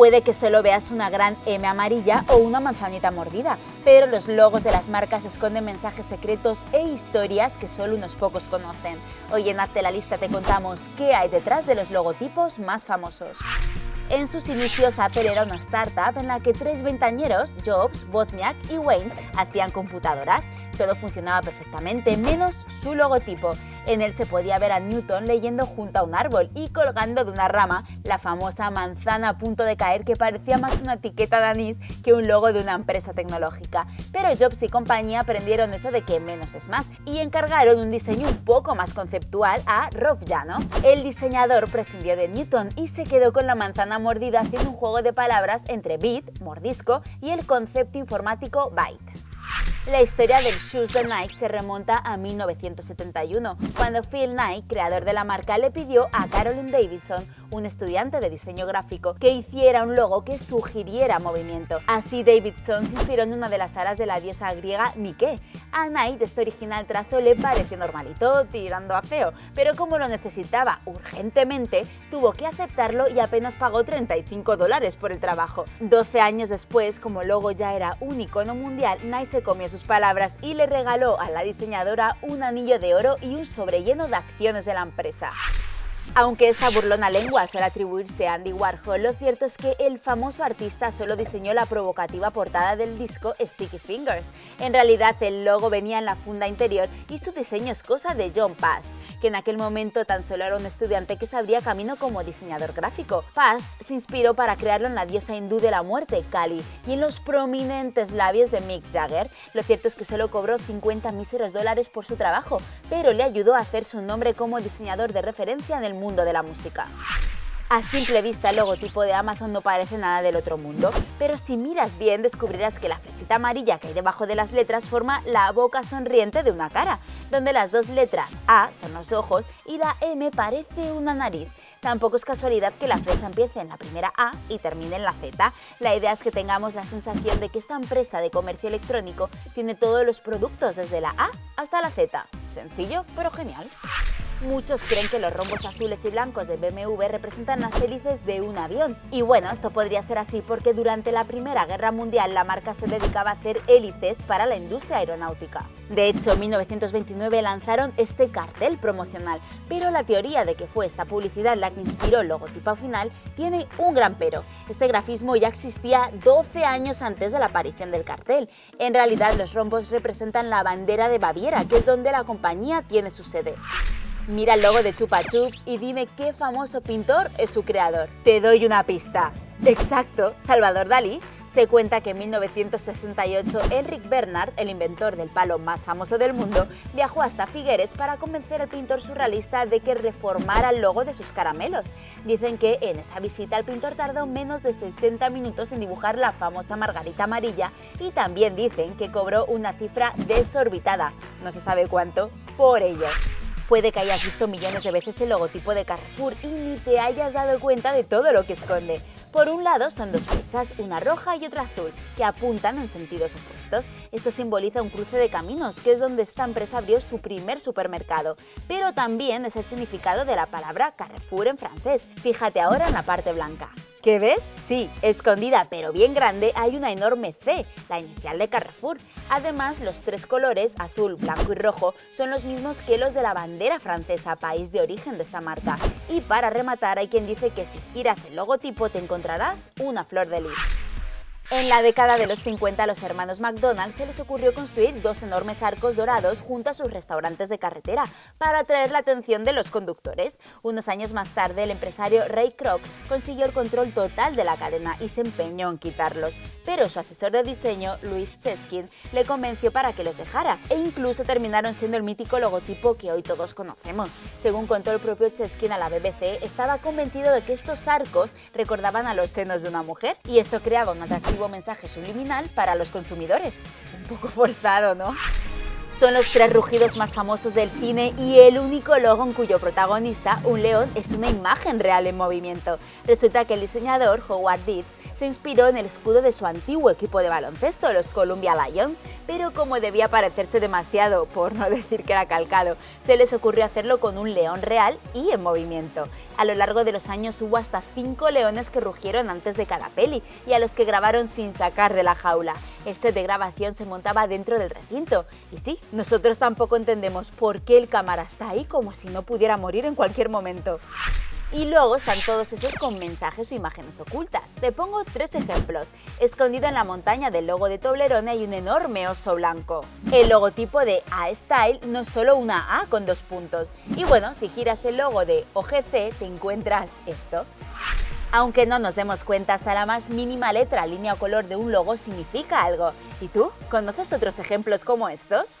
Puede que solo veas una gran M amarilla o una manzanita mordida, pero los logos de las marcas esconden mensajes secretos e historias que solo unos pocos conocen. Hoy en Hazte la Lista te contamos qué hay detrás de los logotipos más famosos. En sus inicios, Apple era una startup en la que tres ventañeros, Jobs, Wozniak y Wayne, hacían computadoras. Todo funcionaba perfectamente, menos su logotipo. En él se podía ver a Newton leyendo junto a un árbol y colgando de una rama la famosa manzana a punto de caer que parecía más una etiqueta de anís que un logo de una empresa tecnológica. Pero Jobs y compañía aprendieron eso de que menos es más y encargaron un diseño un poco más conceptual a Rolf Jano. El diseñador prescindió de Newton y se quedó con la manzana mordida haciendo un juego de palabras entre bit, mordisco, y el concepto informático byte. La historia del shoes de Nike se remonta a 1971, cuando Phil Knight, creador de la marca, le pidió a Carolyn Davison, un estudiante de diseño gráfico, que hiciera un logo que sugiriera movimiento. Así Davidson se inspiró en una de las alas de la diosa griega Nike. A Knight este original trazo le pareció normalito, tirando a feo, pero como lo necesitaba urgentemente, tuvo que aceptarlo y apenas pagó 35 dólares por el trabajo. 12 años después, como el logo ya era un icono mundial, Nike se comió sus palabras y le regaló a la diseñadora un anillo de oro y un sobrelleno de acciones de la empresa. Aunque esta burlona lengua suele atribuirse a Andy Warhol, lo cierto es que el famoso artista solo diseñó la provocativa portada del disco Sticky Fingers. En realidad el logo venía en la funda interior y su diseño es cosa de John Past, que en aquel momento tan solo era un estudiante que se abría camino como diseñador gráfico. Past se inspiró para crearlo en la diosa hindú de la muerte, Kali, y en los prominentes labios de Mick Jagger. Lo cierto es que solo cobró 50 míseros dólares por su trabajo, pero le ayudó a hacerse un nombre como diseñador de referencia en el mundo de la música. A simple vista el logotipo de Amazon no parece nada del otro mundo, pero si miras bien descubrirás que la flechita amarilla que hay debajo de las letras forma la boca sonriente de una cara, donde las dos letras A son los ojos y la M parece una nariz. Tampoco es casualidad que la flecha empiece en la primera A y termine en la Z. La idea es que tengamos la sensación de que esta empresa de comercio electrónico tiene todos los productos desde la A hasta la Z. Sencillo, pero genial. Muchos creen que los rombos azules y blancos de BMW representan las hélices de un avión. Y bueno, esto podría ser así porque durante la Primera Guerra Mundial la marca se dedicaba a hacer hélices para la industria aeronáutica. De hecho, en 1929 lanzaron este cartel promocional, pero la teoría de que fue esta publicidad la que inspiró el logotipo final tiene un gran pero. Este grafismo ya existía 12 años antes de la aparición del cartel. En realidad, los rombos representan la bandera de Baviera, que es donde la compañía tiene su sede. Mira el logo de Chupa Chups y dime qué famoso pintor es su creador. Te doy una pista. Exacto, Salvador Dalí. Se cuenta que en 1968 Enric Bernard, el inventor del palo más famoso del mundo, viajó hasta Figueres para convencer al pintor surrealista de que reformara el logo de sus caramelos. Dicen que en esa visita el pintor tardó menos de 60 minutos en dibujar la famosa margarita amarilla y también dicen que cobró una cifra desorbitada, no se sabe cuánto, por ello. Puede que hayas visto millones de veces el logotipo de Carrefour y ni te hayas dado cuenta de todo lo que esconde. Por un lado son dos flechas, una roja y otra azul, que apuntan en sentidos opuestos. Esto simboliza un cruce de caminos, que es donde esta empresa abrió su primer supermercado, pero también es el significado de la palabra Carrefour en francés. Fíjate ahora en la parte blanca. ¿Qué ves? Sí, escondida pero bien grande hay una enorme C, la inicial de Carrefour. Además, los tres colores, azul, blanco y rojo, son los mismos que los de la bandera francesa, país de origen de esta marca. Y para rematar, hay quien dice que si giras el logotipo te encontrarás una flor de lis. En la década de los 50 a los hermanos McDonald's se les ocurrió construir dos enormes arcos dorados junto a sus restaurantes de carretera para atraer la atención de los conductores. Unos años más tarde el empresario Ray Kroc consiguió el control total de la cadena y se empeñó en quitarlos, pero su asesor de diseño, Louis Cheskin, le convenció para que los dejara e incluso terminaron siendo el mítico logotipo que hoy todos conocemos. Según contó el propio Cheskin a la BBC, estaba convencido de que estos arcos recordaban a los senos de una mujer y esto creaba un atractivo mensaje subliminal para los consumidores. Un poco forzado, ¿no? Son los tres rugidos más famosos del cine y el único logo en cuyo protagonista, un león, es una imagen real en movimiento. Resulta que el diseñador, Howard Dietz, se inspiró en el escudo de su antiguo equipo de baloncesto, los Columbia Lions, pero como debía parecerse demasiado, por no decir que era calcado, se les ocurrió hacerlo con un león real y en movimiento. A lo largo de los años hubo hasta cinco leones que rugieron antes de cada peli y a los que grabaron sin sacar de la jaula. El set de grabación se montaba dentro del recinto. Y sí, nosotros tampoco entendemos por qué el cámara está ahí como si no pudiera morir en cualquier momento. Y luego están todos esos con mensajes o imágenes ocultas. Te pongo tres ejemplos. Escondido en la montaña del logo de Toblerone hay un enorme oso blanco. El logotipo de A-Style no es solo una A con dos puntos. Y bueno, si giras el logo de OGC te encuentras esto. Aunque no nos demos cuenta, hasta la más mínima letra, línea o color de un logo significa algo. ¿Y tú? ¿Conoces otros ejemplos como estos?